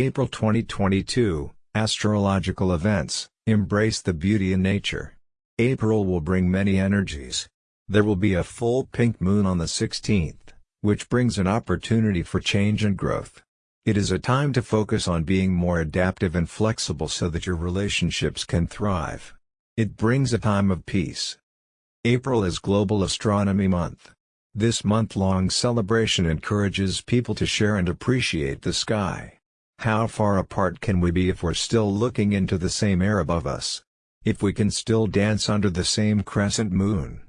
April 2022, Astrological Events, Embrace the Beauty in Nature. April will bring many energies. There will be a full pink moon on the 16th, which brings an opportunity for change and growth. It is a time to focus on being more adaptive and flexible so that your relationships can thrive. It brings a time of peace. April is Global Astronomy Month. This month-long celebration encourages people to share and appreciate the sky. How far apart can we be if we're still looking into the same air above us? If we can still dance under the same crescent moon?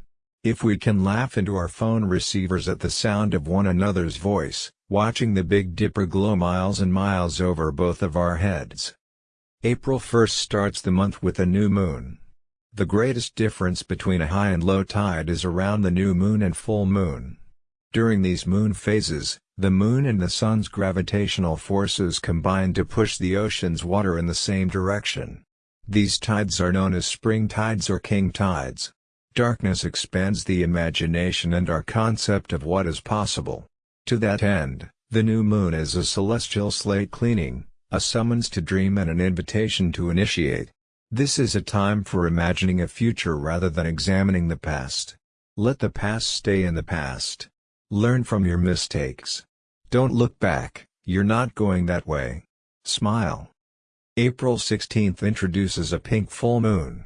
If we can laugh into our phone receivers at the sound of one another's voice, watching the Big Dipper glow miles and miles over both of our heads. April 1st starts the month with a new moon. The greatest difference between a high and low tide is around the new moon and full moon. During these moon phases, the moon and the sun's gravitational forces combine to push the ocean's water in the same direction. These tides are known as spring tides or king tides. Darkness expands the imagination and our concept of what is possible. To that end, the new moon is a celestial slate cleaning, a summons to dream and an invitation to initiate. This is a time for imagining a future rather than examining the past. Let the past stay in the past. Learn from your mistakes. Don't look back, you're not going that way. Smile. April 16th introduces a pink full moon.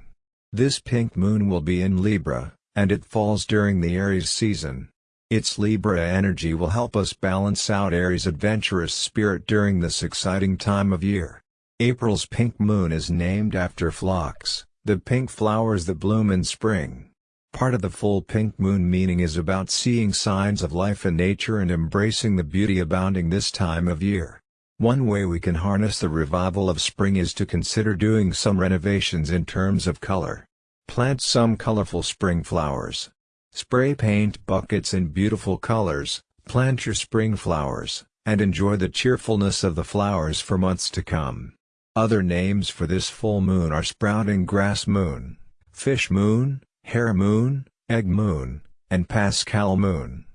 This pink moon will be in Libra, and it falls during the Aries season. Its Libra energy will help us balance out Aries' adventurous spirit during this exciting time of year. April's pink moon is named after phlox, the pink flowers that bloom in spring. Part of the full pink moon meaning is about seeing signs of life in nature and embracing the beauty abounding this time of year. One way we can harness the revival of spring is to consider doing some renovations in terms of color. Plant some colorful spring flowers, Spray paint buckets in beautiful colors, plant your spring flowers, and enjoy the cheerfulness of the flowers for months to come. Other names for this full moon are sprouting grass moon, fish moon, hare moon, egg moon, and Paschal moon.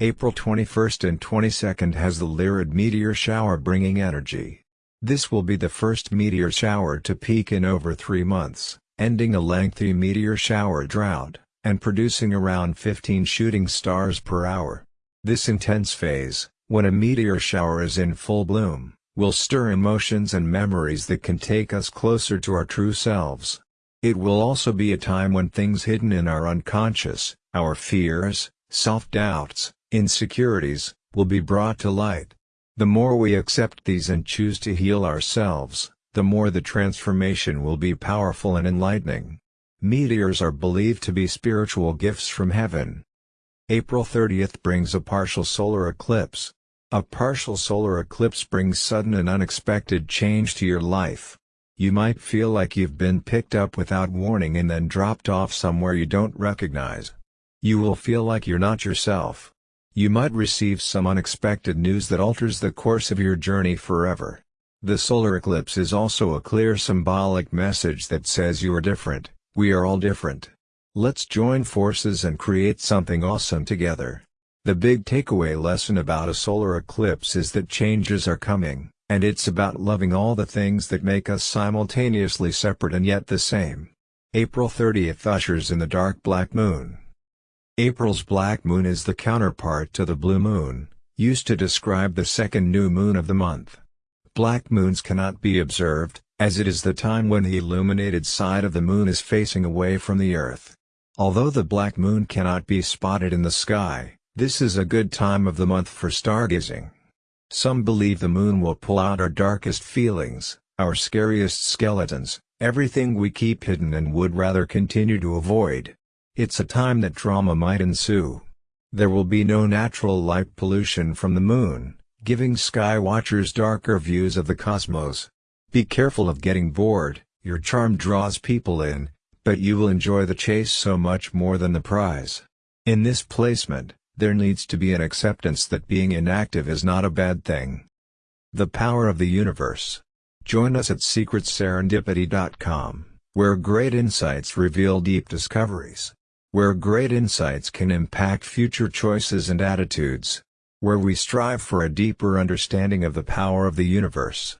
April 21st and 22nd has the Lyrid meteor shower bringing energy. This will be the first meteor shower to peak in over three months, ending a lengthy meteor shower drought and producing around 15 shooting stars per hour. This intense phase, when a meteor shower is in full bloom, will stir emotions and memories that can take us closer to our true selves. It will also be a time when things hidden in our unconscious, our fears, self-doubts, insecurities, will be brought to light. The more we accept these and choose to heal ourselves, the more the transformation will be powerful and enlightening. Meteors are believed to be spiritual gifts from heaven. April 30th brings a partial solar eclipse. A partial solar eclipse brings sudden and unexpected change to your life. You might feel like you've been picked up without warning and then dropped off somewhere you don't recognize. You will feel like you're not yourself. You might receive some unexpected news that alters the course of your journey forever. The solar eclipse is also a clear symbolic message that says you are different. We are all different. Let's join forces and create something awesome together. The big takeaway lesson about a solar eclipse is that changes are coming, and it's about loving all the things that make us simultaneously separate and yet the same. April 30th ushers in the dark black moon. April's black moon is the counterpart to the blue moon, used to describe the second new moon of the month. Black moons cannot be observed, as it is the time when the illuminated side of the moon is facing away from the earth. Although the black moon cannot be spotted in the sky, this is a good time of the month for stargazing. Some believe the moon will pull out our darkest feelings, our scariest skeletons, everything we keep hidden and would rather continue to avoid. It's a time that drama might ensue. There will be no natural light pollution from the moon, giving sky watchers darker views of the cosmos. Be careful of getting bored, your charm draws people in, but you will enjoy the chase so much more than the prize. In this placement, there needs to be an acceptance that being inactive is not a bad thing. The Power of the Universe. Join us at secretserendipity.com, where great insights reveal deep discoveries. Where great insights can impact future choices and attitudes. where we strive for a deeper understanding of the power of the universe.